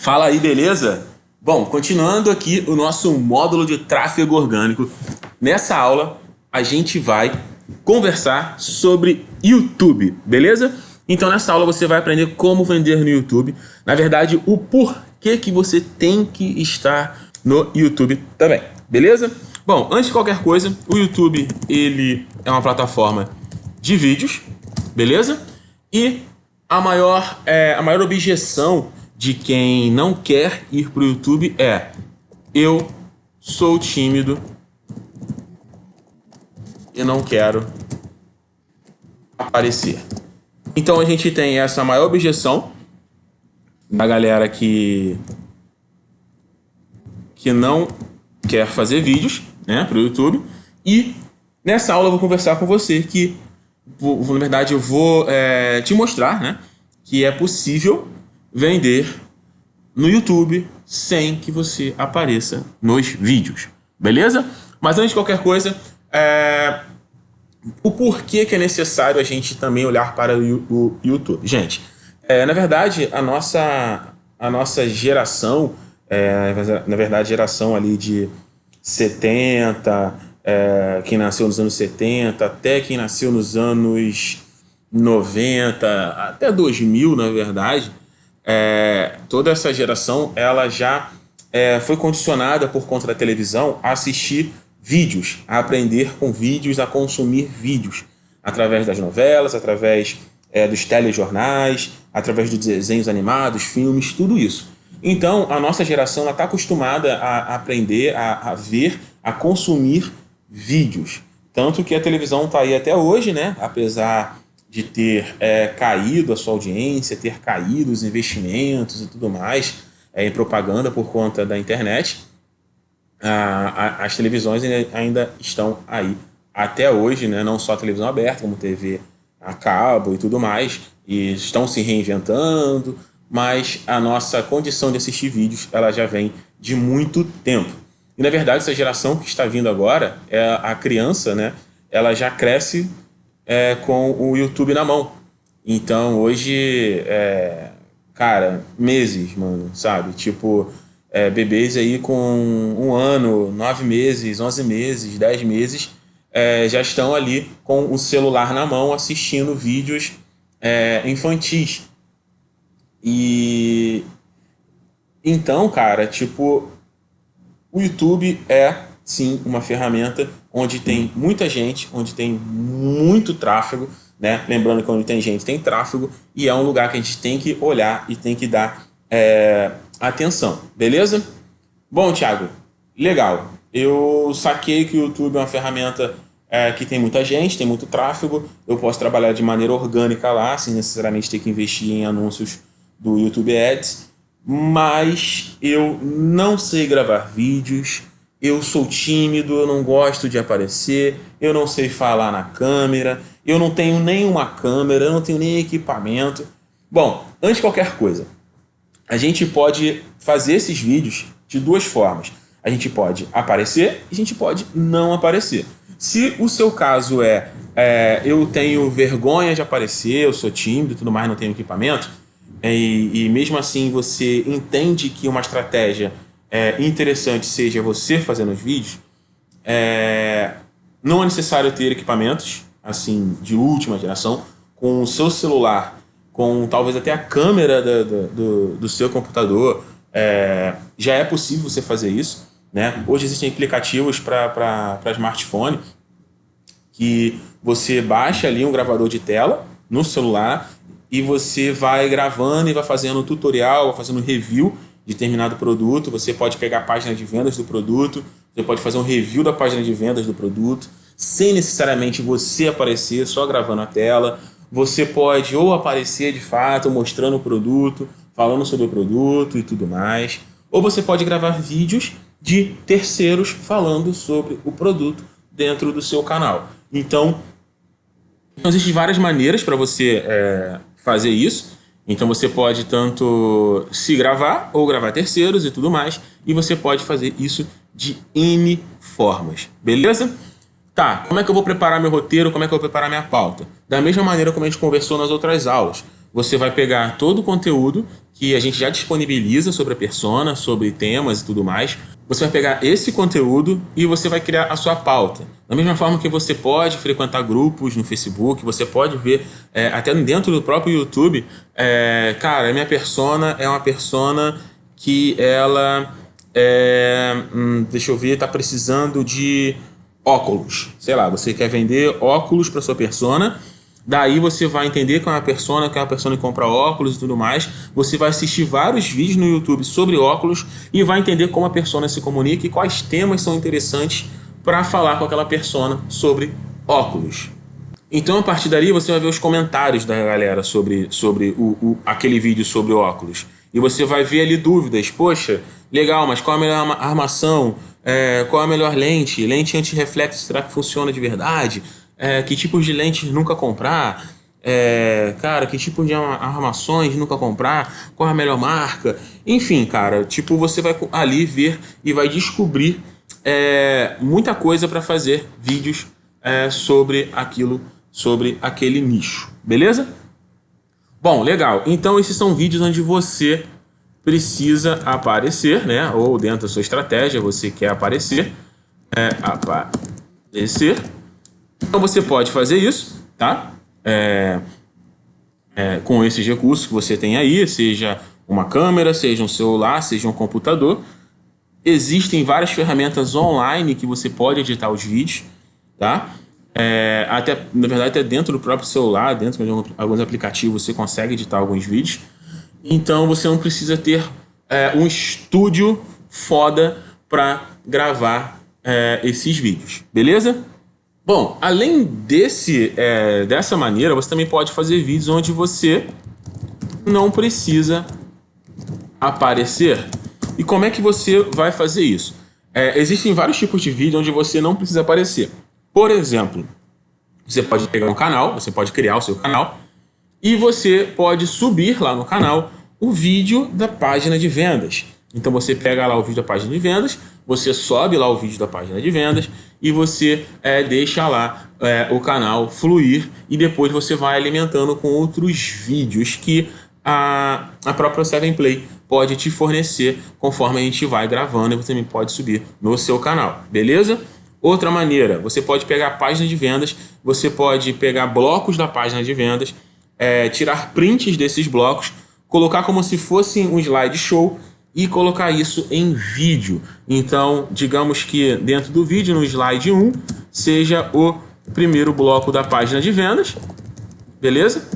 Fala aí, beleza? Bom, continuando aqui o nosso módulo de tráfego orgânico. Nessa aula, a gente vai conversar sobre YouTube, beleza? Então, nessa aula, você vai aprender como vender no YouTube. Na verdade, o porquê que você tem que estar no YouTube também, beleza? Bom, antes de qualquer coisa, o YouTube, ele é uma plataforma de vídeos, beleza? E a maior, é, a maior objeção de quem não quer ir para o YouTube é eu sou tímido e não quero aparecer. Então a gente tem essa maior objeção da galera que que não quer fazer vídeos né, para o YouTube e nessa aula eu vou conversar com você que na verdade, eu vou é, te mostrar né, que é possível vender no YouTube sem que você apareça nos vídeos, beleza? Mas antes de qualquer coisa, é, o porquê que é necessário a gente também olhar para o, YouTube. Gente, é, na verdade, a nossa, a nossa geração, é, na verdade, geração ali de 70, é, quem nasceu nos anos 70, até quem nasceu nos anos 90, até 2000, na verdade, é, toda essa geração ela já é, foi condicionada por conta da televisão a assistir vídeos, a aprender com vídeos, a consumir vídeos, através das novelas, através é, dos telejornais, através dos desenhos animados, filmes, tudo isso. Então, a nossa geração está acostumada a aprender, a, a ver, a consumir vídeos. Tanto que a televisão está aí até hoje, né? apesar de ter é, caído a sua audiência, ter caído os investimentos e tudo mais é, em propaganda por conta da internet, a, a, as televisões ainda estão aí até hoje, né? não só a televisão aberta, como TV a cabo e tudo mais, e estão se reinventando, mas a nossa condição de assistir vídeos ela já vem de muito tempo. E na verdade essa geração que está vindo agora, é a criança, né? ela já cresce é, com o YouTube na mão. Então hoje, é, cara, meses, mano, sabe? Tipo, é, bebês aí com um ano, nove meses, onze meses, dez meses, é, já estão ali com o celular na mão assistindo vídeos é, infantis. E então, cara, tipo, o YouTube é sim uma ferramenta onde tem muita gente, onde tem muito tráfego, né? Lembrando que onde tem gente tem tráfego e é um lugar que a gente tem que olhar e tem que dar é, atenção, beleza? Bom, Thiago, legal. Eu saquei que o YouTube é uma ferramenta é, que tem muita gente, tem muito tráfego, eu posso trabalhar de maneira orgânica lá, sem necessariamente ter que investir em anúncios do YouTube Ads, mas eu não sei gravar vídeos, eu sou tímido, eu não gosto de aparecer, eu não sei falar na câmera, eu não tenho nenhuma câmera, eu não tenho nem equipamento. Bom, antes de qualquer coisa, a gente pode fazer esses vídeos de duas formas. A gente pode aparecer e a gente pode não aparecer. Se o seu caso é, é eu tenho vergonha de aparecer, eu sou tímido e tudo mais, não tenho equipamento, e, e mesmo assim você entende que uma estratégia é, interessante seja você fazendo os vídeos, é, não é necessário ter equipamentos assim de última geração, com o seu celular, com talvez até a câmera do, do, do seu computador, é, já é possível você fazer isso. Né? Hoje existem aplicativos para smartphone que você baixa ali um gravador de tela no celular e você vai gravando e vai fazendo tutorial, vai fazendo review determinado produto, você pode pegar a página de vendas do produto, você pode fazer um review da página de vendas do produto, sem necessariamente você aparecer só gravando a tela. Você pode ou aparecer de fato mostrando o produto, falando sobre o produto e tudo mais, ou você pode gravar vídeos de terceiros falando sobre o produto dentro do seu canal. Então, existem várias maneiras para você é, fazer isso. Então você pode tanto se gravar ou gravar terceiros e tudo mais, e você pode fazer isso de N formas, beleza? Tá, como é que eu vou preparar meu roteiro, como é que eu vou preparar minha pauta? Da mesma maneira como a gente conversou nas outras aulas. Você vai pegar todo o conteúdo que a gente já disponibiliza sobre a persona, sobre temas e tudo mais. Você vai pegar esse conteúdo e você vai criar a sua pauta. Da mesma forma que você pode frequentar grupos no Facebook, você pode ver é, até dentro do próprio YouTube, é, cara, a minha persona é uma persona que ela, é, hum, deixa eu ver, está precisando de óculos. Sei lá, você quer vender óculos para sua persona Daí você vai entender que é uma persona, que é uma persona que compra óculos e tudo mais. Você vai assistir vários vídeos no YouTube sobre óculos e vai entender como a persona se comunica e quais temas são interessantes para falar com aquela persona sobre óculos. Então, a partir dali, você vai ver os comentários da galera sobre, sobre o, o, aquele vídeo sobre óculos. E você vai ver ali dúvidas. Poxa, legal, mas qual a melhor armação? É, qual a melhor lente? Lente anti-reflexo, será que funciona de verdade? É, que tipos de lentes nunca comprar, é, cara, que tipo de armações nunca comprar, qual a melhor marca, enfim, cara, tipo, você vai ali ver e vai descobrir é, muita coisa para fazer vídeos é, sobre aquilo, sobre aquele nicho, beleza? Bom, legal, então esses são vídeos onde você precisa aparecer, né, ou dentro da sua estratégia você quer aparecer, é, aparecer, então você pode fazer isso, tá? É, é, com esses recursos que você tem aí, seja uma câmera, seja um celular, seja um computador. Existem várias ferramentas online que você pode editar os vídeos, tá? É, até, na verdade, até dentro do próprio celular, dentro de alguns aplicativos, você consegue editar alguns vídeos. Então você não precisa ter é, um estúdio foda para gravar é, esses vídeos, beleza? Bom, além desse, é, dessa maneira, você também pode fazer vídeos onde você não precisa aparecer. E como é que você vai fazer isso? É, existem vários tipos de vídeo onde você não precisa aparecer. Por exemplo, você pode pegar um canal, você pode criar o seu canal, e você pode subir lá no canal o vídeo da página de vendas. Então você pega lá o vídeo da página de vendas, você sobe lá o vídeo da página de vendas e você é, deixa lá é, o canal fluir e depois você vai alimentando com outros vídeos que a, a própria 7play pode te fornecer conforme a gente vai gravando e você também pode subir no seu canal, beleza? Outra maneira, você pode pegar a página de vendas, você pode pegar blocos da página de vendas, é, tirar prints desses blocos, colocar como se fosse um slideshow e colocar isso em vídeo. Então, digamos que dentro do vídeo, no slide 1, seja o primeiro bloco da página de vendas, beleza?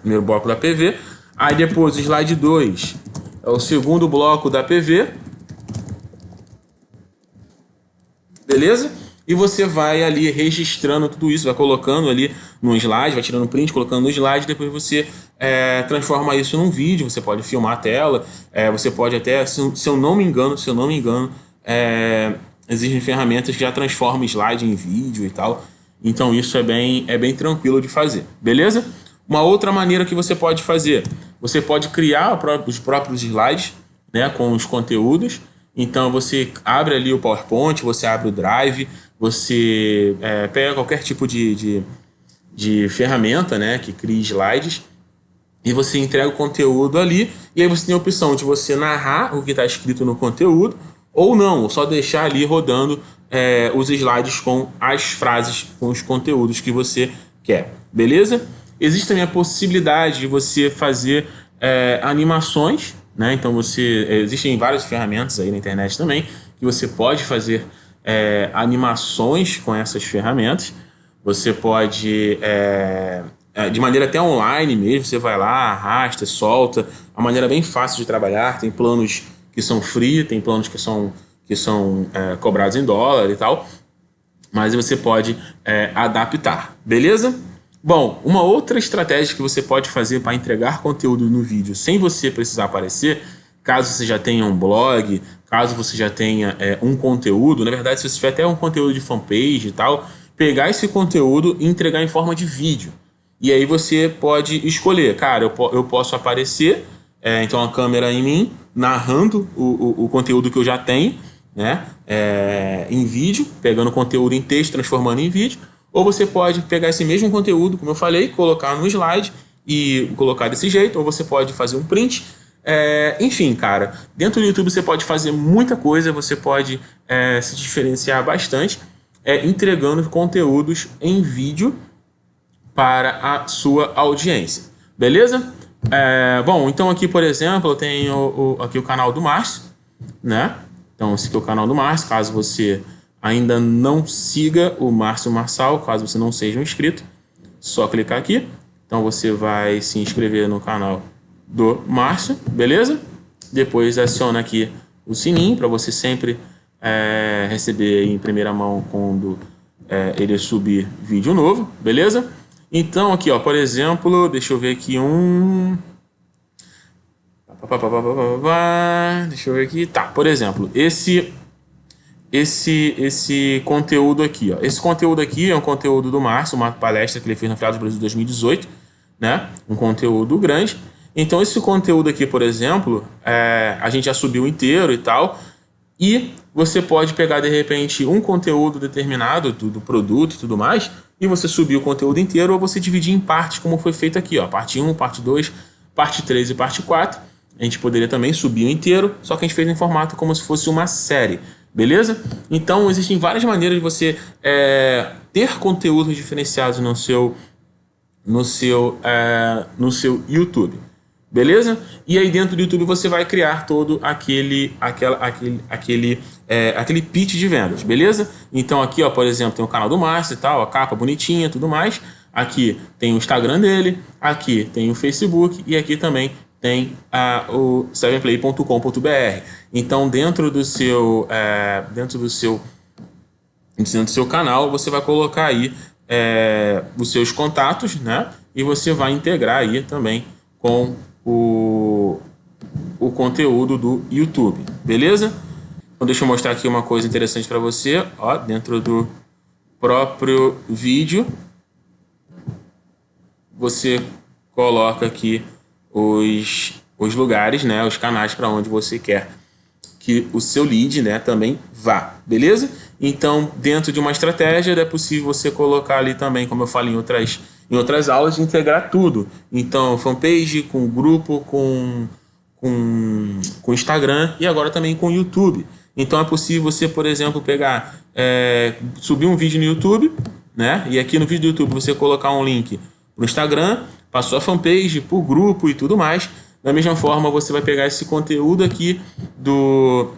Primeiro bloco da PV. Aí depois o slide 2 é o segundo bloco da PV, beleza? E você vai ali registrando tudo isso, vai colocando ali no slide, vai tirando print, colocando no slide, depois você é, transforma isso num vídeo, você pode filmar a tela, é, você pode até, se, se, eu não me engano, se eu não me engano, é, existem ferramentas que já transformam slide em vídeo e tal, então isso é bem, é bem tranquilo de fazer, beleza? Uma outra maneira que você pode fazer, você pode criar os próprios slides né, com os conteúdos, então você abre ali o PowerPoint, você abre o Drive, você é, pega qualquer tipo de, de, de, ferramenta né, que crie slides e você entrega o conteúdo ali e aí você tem a opção de você narrar o que está escrito no conteúdo ou não, só deixar ali rodando é, os slides com as frases, com os conteúdos que você quer, beleza? Existe também a possibilidade de você fazer é, animações, né? Então você existem várias ferramentas aí na internet também que você pode fazer é, animações com essas ferramentas. Você pode, é, é, de maneira até online mesmo, você vai lá, arrasta, solta. Uma maneira bem fácil de trabalhar. Tem planos que são free, tem planos que são, que são é, cobrados em dólar e tal. Mas você pode é, adaptar, beleza? Bom, uma outra estratégia que você pode fazer para entregar conteúdo no vídeo sem você precisar aparecer, caso você já tenha um blog, caso você já tenha é, um conteúdo, na verdade, se você tiver até um conteúdo de fanpage e tal, pegar esse conteúdo e entregar em forma de vídeo. E aí você pode escolher, cara, eu, eu posso aparecer, é, então a câmera em mim, narrando o, o, o conteúdo que eu já tenho, né, é, em vídeo, pegando conteúdo em texto, transformando em vídeo, ou você pode pegar esse mesmo conteúdo, como eu falei, colocar no slide e colocar desse jeito, ou você pode fazer um print. É, enfim, cara, dentro do YouTube você pode fazer muita coisa, você pode é, se diferenciar bastante é, entregando conteúdos em vídeo para a sua audiência. Beleza? É, bom, então aqui, por exemplo, eu tenho o, aqui o canal do Márcio, né? Então, esse aqui é o canal do Márcio, caso você ainda não siga o Márcio Marçal, caso você não seja um inscrito, só clicar aqui. Então, você vai se inscrever no canal do Márcio, beleza? Depois aciona aqui o sininho para você sempre é, receber em primeira mão quando é, ele subir vídeo novo, beleza? Então, aqui, ó, por exemplo, deixa eu ver aqui um... Deixa eu ver aqui. Tá, por exemplo, esse esse esse conteúdo aqui, ó. Esse conteúdo aqui é um conteúdo do Márcio, uma palestra que ele fez no final do Brasil 2018, né? Um conteúdo grande. Então, esse conteúdo aqui, por exemplo, é, a gente já subiu inteiro e tal, e você pode pegar, de repente, um conteúdo determinado do, do produto e tudo mais, e você subir o conteúdo inteiro, ou você dividir em partes, como foi feito aqui, ó, parte 1, parte 2, parte 3 e parte 4. A gente poderia também subir o inteiro, só que a gente fez em formato como se fosse uma série, beleza? Então, existem várias maneiras de você é, ter conteúdos diferenciados no seu, no seu, é, no seu YouTube. Beleza? E aí dentro do YouTube você vai criar todo aquele, aquela, aquele, aquele, é, aquele pitch de vendas, beleza? Então aqui, ó, por exemplo, tem o canal do Márcio e tal, a capa bonitinha tudo mais. Aqui tem o Instagram dele, aqui tem o Facebook e aqui também tem a, o 7play.com.br. Então dentro do seu, é, dentro do seu, dentro do seu canal você vai colocar aí é, os seus contatos, né? E você vai integrar aí também com o, o conteúdo do YouTube, beleza? Então deixa eu mostrar aqui uma coisa interessante para você, ó, dentro do próprio vídeo, você coloca aqui os, os lugares, né, os canais para onde você quer que o seu lead né, também vá, beleza? Então, dentro de uma estratégia, é possível você colocar ali também, como eu falei em outras em outras aulas, integrar tudo. Então, fanpage com grupo, com, com, com Instagram e agora também com YouTube. Então, é possível você, por exemplo, pegar, é, subir um vídeo no YouTube, né? E aqui no vídeo do YouTube você colocar um link para o Instagram, para sua fanpage, o grupo e tudo mais. Da mesma forma, você vai pegar esse conteúdo aqui do,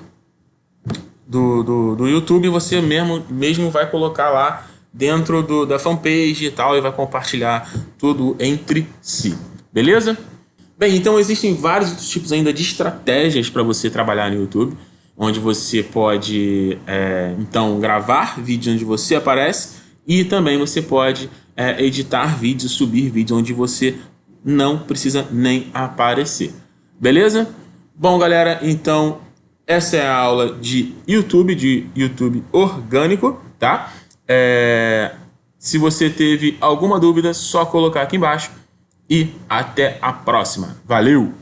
do, do, do YouTube e você mesmo, mesmo vai colocar lá dentro do, da fanpage e tal, e vai compartilhar tudo entre si. Beleza? Bem, então existem vários outros tipos ainda de estratégias para você trabalhar no YouTube, onde você pode, é, então, gravar vídeos onde você aparece e também você pode é, editar vídeos, subir vídeos onde você não precisa nem aparecer. Beleza? Bom, galera, então essa é a aula de YouTube, de YouTube orgânico, tá? É, se você teve alguma dúvida, só colocar aqui embaixo. E até a próxima. Valeu!